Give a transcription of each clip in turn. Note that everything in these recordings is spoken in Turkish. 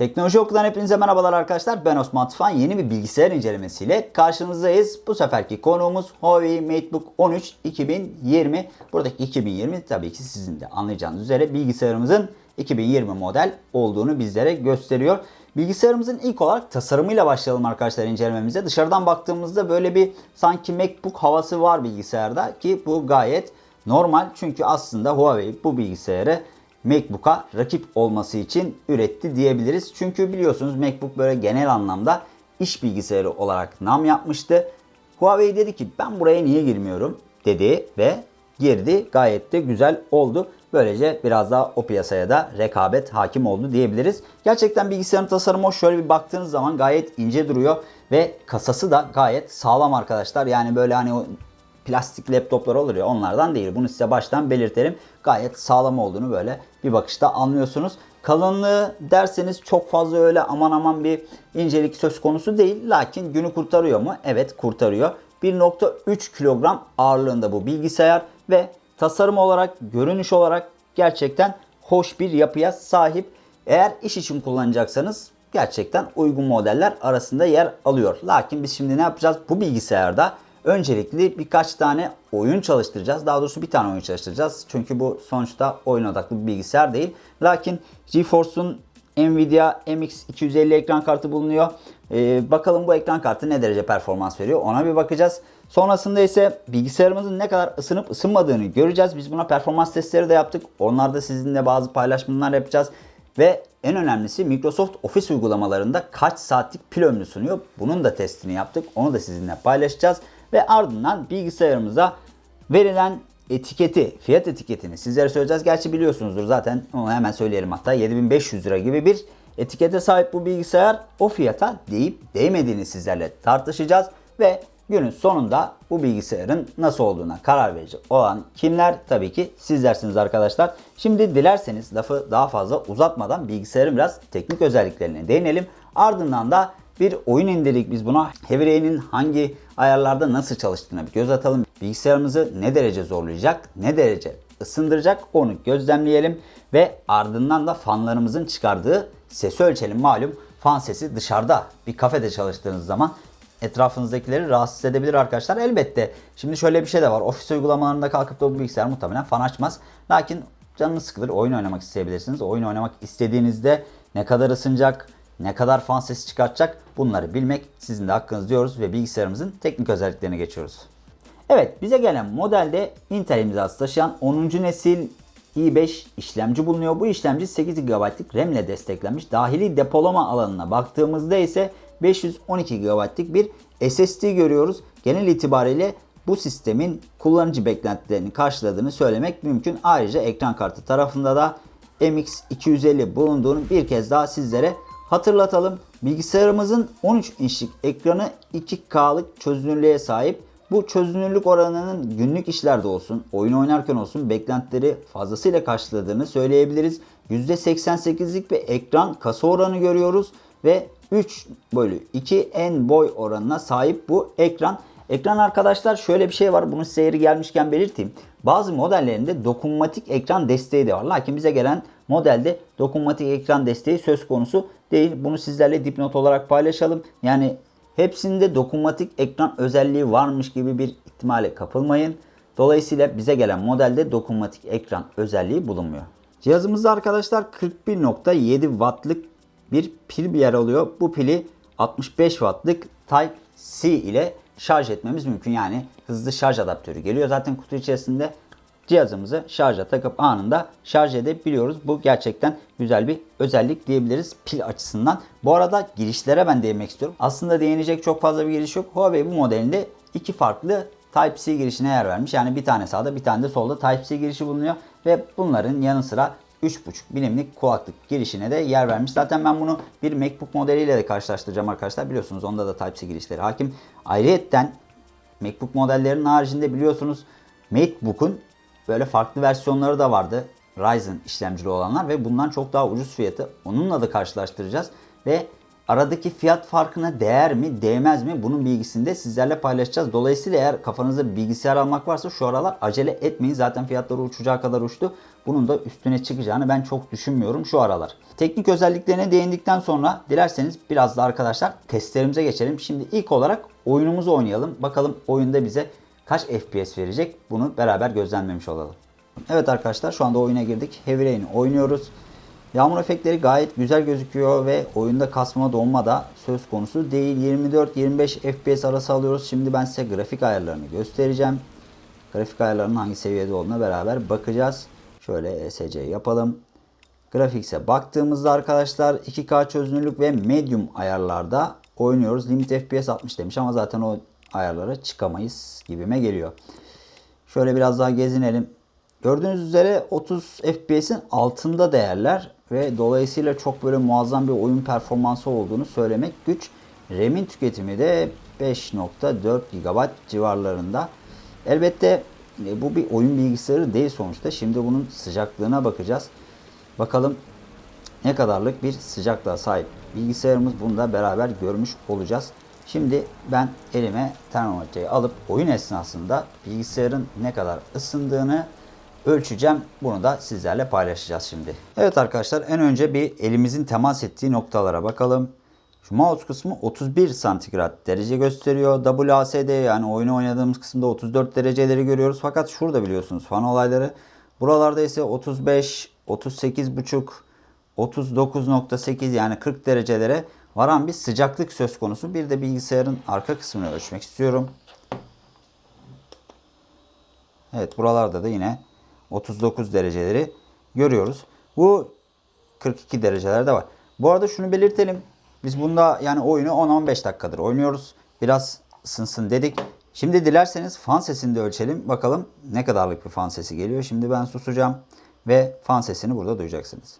Teknoloji Okulu'dan hepinize merhabalar arkadaşlar. Ben Osman Tufan. Yeni bir bilgisayar incelemesiyle karşınızdayız. Bu seferki konuğumuz Huawei MateBook 13 2020. Buradaki 2020 tabii ki sizin de anlayacağınız üzere bilgisayarımızın 2020 model olduğunu bizlere gösteriyor. Bilgisayarımızın ilk olarak tasarımıyla başlayalım arkadaşlar incelememize. Dışarıdan baktığımızda böyle bir sanki MacBook havası var bilgisayarda ki bu gayet normal. Çünkü aslında Huawei bu bilgisayarı MacBook'a rakip olması için üretti diyebiliriz. Çünkü biliyorsunuz MacBook böyle genel anlamda iş bilgisayarı olarak nam yapmıştı. Huawei dedi ki ben buraya niye girmiyorum dedi ve girdi. Gayet de güzel oldu. Böylece biraz daha o piyasaya da rekabet hakim oldu diyebiliriz. Gerçekten bilgisayarın tasarımı o. Şöyle bir baktığınız zaman gayet ince duruyor ve kasası da gayet sağlam arkadaşlar. Yani böyle hani o plastik laptoplar olur ya onlardan değil. Bunu size baştan belirtelim. Gayet sağlam olduğunu böyle bir bakışta anlıyorsunuz. Kalınlığı derseniz çok fazla öyle aman aman bir incelik söz konusu değil. Lakin günü kurtarıyor mu? Evet kurtarıyor. 1.3 kilogram ağırlığında bu bilgisayar ve tasarım olarak, görünüş olarak gerçekten hoş bir yapıya sahip. Eğer iş için kullanacaksanız gerçekten uygun modeller arasında yer alıyor. Lakin biz şimdi ne yapacağız? Bu bilgisayarda öncelikli birkaç tane oyun çalıştıracağız. Daha doğrusu bir tane oyun çalıştıracağız. Çünkü bu sonuçta oyun odaklı bir bilgisayar değil. Lakin GeForce'un Nvidia MX250 ekran kartı bulunuyor. Ee, bakalım bu ekran kartı ne derece performans veriyor ona bir bakacağız. Sonrasında ise bilgisayarımızın ne kadar ısınıp ısınmadığını göreceğiz. Biz buna performans testleri de yaptık. Onlarda sizinle bazı paylaşımlar yapacağız. Ve en önemlisi Microsoft Office uygulamalarında kaç saatlik pil ömrü sunuyor. Bunun da testini yaptık. Onu da sizinle paylaşacağız. Ve ardından bilgisayarımıza verilen etiketi, fiyat etiketini sizlere söyleyeceğiz. Gerçi biliyorsunuzdur zaten onu hemen söyleyelim hatta 7500 lira gibi bir etikete sahip bu bilgisayar. O fiyata değip değmediğini sizlerle tartışacağız ve günün sonunda bu bilgisayarın nasıl olduğuna karar verecek olan kimler? Tabii ki sizlersiniz arkadaşlar. Şimdi dilerseniz lafı daha fazla uzatmadan bilgisayarın biraz teknik özelliklerine değinelim. Ardından da bir oyun indirdik biz buna. Heavy hangi ayarlarda nasıl çalıştığına bir göz atalım. Bilgisayarımızı ne derece zorlayacak, ne derece ısındıracak onu gözlemleyelim. Ve ardından da fanlarımızın çıkardığı sesi ölçelim. Malum fan sesi dışarıda bir kafede çalıştığınız zaman etrafınızdakileri rahatsız edebilir arkadaşlar. Elbette şimdi şöyle bir şey de var. Ofis uygulamalarında kalkıp da bu bilgisayar muhtemelen fan açmaz. Lakin canınız sıkılır. Oyun oynamak isteyebilirsiniz. Oyun oynamak istediğinizde ne kadar ısınacak, ne kadar fan sesi çıkartacak bunları bilmek sizin de hakkınız diyoruz ve bilgisayarımızın teknik özelliklerine geçiyoruz. Evet bize gelen modelde Intel imzası taşıyan 10. nesil i5 işlemci bulunuyor. Bu işlemci 8 GB'lık RAM ile desteklenmiş. Dahili depolama alanına baktığımızda ise 512 GB'lık bir SSD görüyoruz. Genel itibariyle bu sistemin kullanıcı beklentilerini karşıladığını söylemek mümkün. Ayrıca ekran kartı tarafında da MX250 bulunduğunu bir kez daha sizlere hatırlatalım. Bilgisayarımızın 13 inçlik ekranı 2K'lık çözünürlüğe sahip. Bu çözünürlük oranının günlük işlerde olsun, oyun oynarken olsun beklentileri fazlasıyla karşıladığını söyleyebiliriz. %88'lik bir ekran kasa oranı görüyoruz ve 3 bölü 2 en boy oranına sahip bu ekran. Ekran arkadaşlar şöyle bir şey var. Bunu size gelmişken belirteyim. Bazı modellerinde dokunmatik ekran desteği de var. Lakin bize gelen modelde dokunmatik ekran desteği söz konusu değil. Bunu sizlerle dipnot olarak paylaşalım. Yani hepsinde dokunmatik ekran özelliği varmış gibi bir ihtimale kapılmayın. Dolayısıyla bize gelen modelde dokunmatik ekran özelliği bulunmuyor. Cihazımızda arkadaşlar 41.7 wattlık bir pil bir yer alıyor. Bu pili 65 wattlık Type-C ile şarj etmemiz mümkün. Yani hızlı şarj adaptörü geliyor. Zaten kutu içerisinde cihazımızı şarja takıp anında şarj edebiliyoruz. Bu gerçekten güzel bir özellik diyebiliriz pil açısından. Bu arada girişlere ben değinmek istiyorum. Aslında değinecek çok fazla bir giriş yok. Huawei bu modelinde iki farklı Type-C girişine yer vermiş. Yani bir tane sağda bir tane de solda Type-C girişi bulunuyor. Ve bunların yanı sıra 3.5 milimlik kulaklık girişine de yer vermiş. Zaten ben bunu bir MacBook modeliyle de karşılaştıracağım arkadaşlar. Biliyorsunuz onda da Type-C girişleri hakim. Ayrıyetten MacBook modellerinin haricinde biliyorsunuz MacBook'un böyle farklı versiyonları da vardı. Ryzen işlemcili olanlar ve bundan çok daha ucuz fiyatı. Onunla da karşılaştıracağız. Ve aradaki fiyat farkına değer mi değmez mi bunun bilgisini de sizlerle paylaşacağız. Dolayısıyla eğer kafanızda bilgisayar almak varsa şu aralar acele etmeyin. Zaten fiyatları uçacağı kadar uçtu. Bunun da üstüne çıkacağını ben çok düşünmüyorum şu aralar. Teknik özelliklerine değindikten sonra dilerseniz biraz da arkadaşlar testlerimize geçelim. Şimdi ilk olarak oyunumuzu oynayalım. Bakalım oyunda bize kaç FPS verecek bunu beraber gözlemlemiş olalım. Evet arkadaşlar şu anda oyuna girdik. Heavy Rain oynuyoruz. Yağmur efektleri gayet güzel gözüküyor ve oyunda kasma donma da söz konusu değil. 24-25 FPS arası alıyoruz. Şimdi ben size grafik ayarlarını göstereceğim. Grafik ayarlarının hangi seviyede olduğuna beraber bakacağız. Şöyle ESC yapalım. Grafikse baktığımızda arkadaşlar 2K çözünürlük ve medium ayarlarda oynuyoruz. Limit FPS 60 demiş ama zaten o ayarlara çıkamayız gibime geliyor. Şöyle biraz daha gezinelim. Gördüğünüz üzere 30 FPS'in altında değerler ve dolayısıyla çok böyle muazzam bir oyun performansı olduğunu söylemek güç. RAM'in tüketimi de 5.4 GB civarlarında. Elbette e, bu bir oyun bilgisayarı değil sonuçta. Şimdi bunun sıcaklığına bakacağız. Bakalım ne kadarlık bir sıcaklığa sahip bilgisayarımız bunu da beraber görmüş olacağız. Şimdi ben elime termometreyi alıp oyun esnasında bilgisayarın ne kadar ısındığını ölçeceğim. Bunu da sizlerle paylaşacağız şimdi. Evet arkadaşlar en önce bir elimizin temas ettiği noktalara bakalım. Şu mouse kısmı 31 santigrat derece gösteriyor. WASD yani oyunu oynadığımız kısımda 34 dereceleri görüyoruz. Fakat şurada biliyorsunuz fan olayları. Buralarda ise 35, 38,5, 39.8 yani 40 derecelere varan bir sıcaklık söz konusu. Bir de bilgisayarın arka kısmını ölçmek istiyorum. Evet buralarda da yine 39 dereceleri görüyoruz. Bu 42 derecelerde var. Bu arada şunu belirtelim. Biz bunda yani oyunu 10-15 dakikadır oynuyoruz. Biraz ısınsın dedik. Şimdi dilerseniz fan sesini de ölçelim. Bakalım ne kadarlık bir fan sesi geliyor. Şimdi ben susacağım ve fan sesini burada duyacaksınız.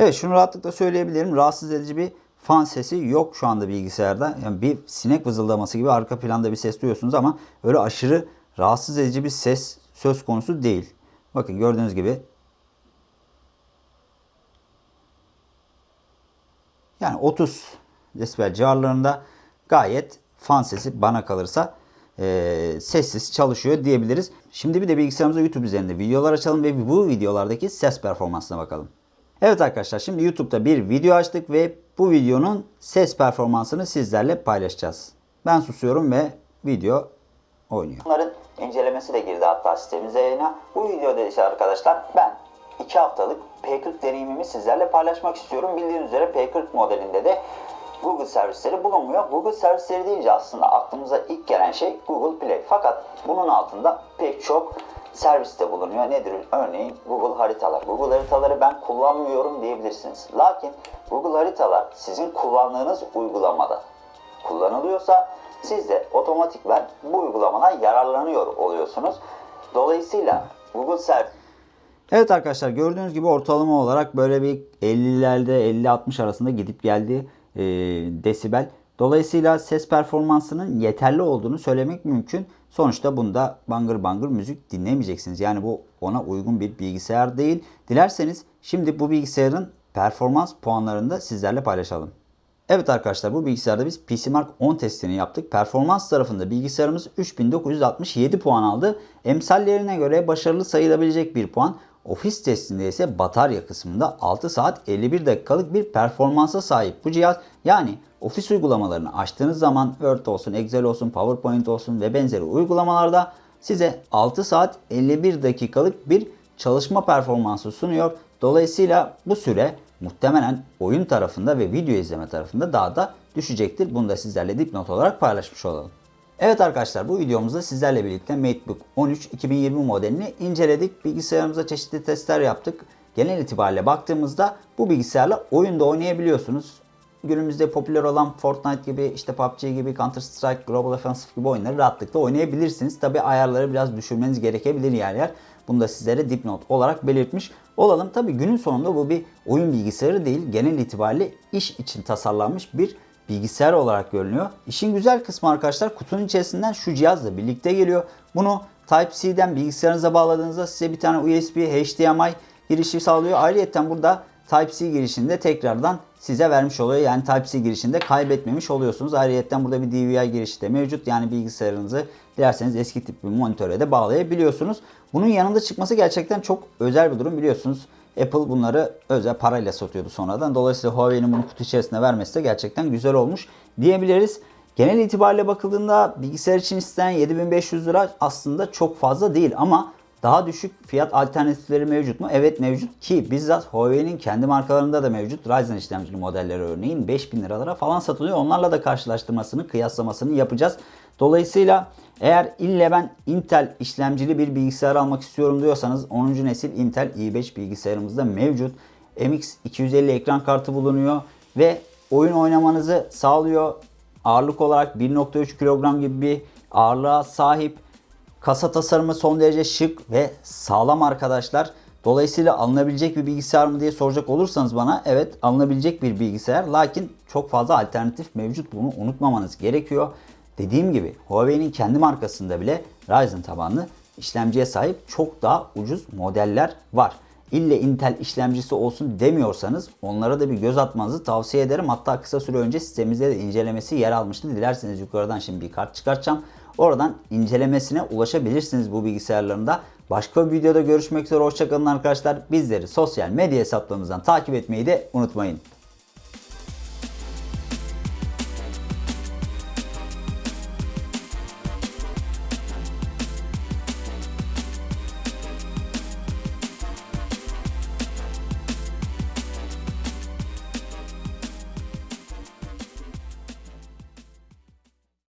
Evet şunu rahatlıkla söyleyebilirim. Rahatsız edici bir fan sesi yok şu anda bilgisayarda. Yani bir sinek vızıldaması gibi arka planda bir ses duyuyorsunuz ama öyle aşırı rahatsız edici bir ses söz konusu değil. Bakın gördüğünüz gibi yani 30 desibel civarlarında gayet fan sesi bana kalırsa e, sessiz çalışıyor diyebiliriz. Şimdi bir de bilgisayarımıza YouTube üzerinde videolar açalım ve bu videolardaki ses performansına bakalım. Evet arkadaşlar şimdi YouTube'da bir video açtık ve bu videonun ses performansını sizlerle paylaşacağız. Ben susuyorum ve video oynuyor. Bunların incelemesi de girdi hatta sitemize yayına. Bu videoda ise arkadaşlar ben 2 haftalık P40 deneyimimi sizlerle paylaşmak istiyorum. Bildiğiniz üzere P40 modelinde de Google servisleri bulunmuyor. Google servisleri deyince aslında aklımıza ilk gelen şey Google Play. Fakat bunun altında pek çok serviste bulunuyor. Nedir? Örneğin Google haritalar. Google haritaları ben kullanmıyorum diyebilirsiniz. Lakin Google haritalar sizin kullandığınız uygulamada kullanılıyorsa siz de otomatikman bu uygulamadan yararlanıyor oluyorsunuz. Dolayısıyla Google servis Evet arkadaşlar gördüğünüz gibi ortalama olarak böyle bir 50'lerde 50-60 arasında gidip geldi e, desibel. Dolayısıyla ses performansının yeterli olduğunu söylemek mümkün. Sonuçta bunda bangır bangır müzik dinlemeyeceksiniz. Yani bu ona uygun bir bilgisayar değil. Dilerseniz şimdi bu bilgisayarın performans puanlarını da sizlerle paylaşalım. Evet arkadaşlar bu bilgisayarda biz PCMark 10 testini yaptık. Performans tarafında bilgisayarımız 3967 puan aldı. Emsallerine göre başarılı sayılabilecek bir puan. Ofis testinde ise batarya kısmında 6 saat 51 dakikalık bir performansa sahip bu cihaz. Yani ofis uygulamalarını açtığınız zaman Word olsun, Excel olsun, PowerPoint olsun ve benzeri uygulamalarda size 6 saat 51 dakikalık bir çalışma performansı sunuyor. Dolayısıyla bu süre muhtemelen oyun tarafında ve video izleme tarafında daha da düşecektir. Bunu da sizlerle dipnot olarak paylaşmış olalım. Evet arkadaşlar bu videomuzda sizlerle birlikte MateBook 13 2020 modelini inceledik. Bilgisayarımıza çeşitli testler yaptık. Genel itibariyle baktığımızda bu bilgisayarla oyunda oynayabiliyorsunuz. günümüzde popüler olan Fortnite gibi, işte PUBG gibi, Counter Strike, Global Offensive gibi oyunları rahatlıkla oynayabilirsiniz. Tabi ayarları biraz düşürmeniz gerekebilir yer yer. Bunu da sizlere dipnot olarak belirtmiş olalım. Tabi günün sonunda bu bir oyun bilgisayarı değil. Genel itibariyle iş için tasarlanmış bir bilgisayar olarak görünüyor. İşin güzel kısmı arkadaşlar kutunun içerisinden şu cihazla birlikte geliyor. Bunu Type-C'den bilgisayarınıza bağladığınızda size bir tane USB, HDMI girişi sağlıyor. Ayrıca burada Type-C girişinde tekrardan size vermiş oluyor. Yani Type-C girişinde kaybetmemiş oluyorsunuz. Ayrıca burada bir DVI girişi de mevcut. Yani bilgisayarınızı dilerseniz eski tip bir monitöre de bağlayabiliyorsunuz. Bunun yanında çıkması gerçekten çok özel bir durum biliyorsunuz. Apple bunları özel parayla satıyordu sonradan. Dolayısıyla Huawei'nin bunu kutu içerisinde vermesi de gerçekten güzel olmuş diyebiliriz. Genel itibariyle bakıldığında bilgisayar için istenen 7500 lira aslında çok fazla değil ama daha düşük fiyat alternatifleri mevcut mu? Evet mevcut ki bizzat Huawei'nin kendi markalarında da mevcut. Ryzen işlemcili modelleri örneğin 5000 liralara falan satılıyor. Onlarla da karşılaştırmasını, kıyaslamasını yapacağız. Dolayısıyla eğer ille ben Intel işlemcili bir bilgisayar almak istiyorum diyorsanız 10. nesil Intel i5 bilgisayarımızda mevcut. MX 250 ekran kartı bulunuyor ve oyun oynamanızı sağlıyor. Ağırlık olarak 1.3 kilogram gibi bir ağırlığa sahip. Kasa tasarımı son derece şık ve sağlam arkadaşlar. Dolayısıyla alınabilecek bir bilgisayar mı diye soracak olursanız bana evet alınabilecek bir bilgisayar. Lakin çok fazla alternatif mevcut bunu unutmamanız gerekiyor. Dediğim gibi Huawei'nin kendi markasında bile Ryzen tabanlı işlemciye sahip çok daha ucuz modeller var. İlle Intel işlemcisi olsun demiyorsanız onlara da bir göz atmanızı tavsiye ederim. Hatta kısa süre önce sitemizde de incelemesi yer almıştı. Dilerseniz yukarıdan şimdi bir kart çıkartacağım. Oradan incelemesine ulaşabilirsiniz bu bilgisayarlarında. Başka bir videoda görüşmek üzere. Hoşçakalın arkadaşlar. Bizleri sosyal medya hesaplarımızdan takip etmeyi de unutmayın.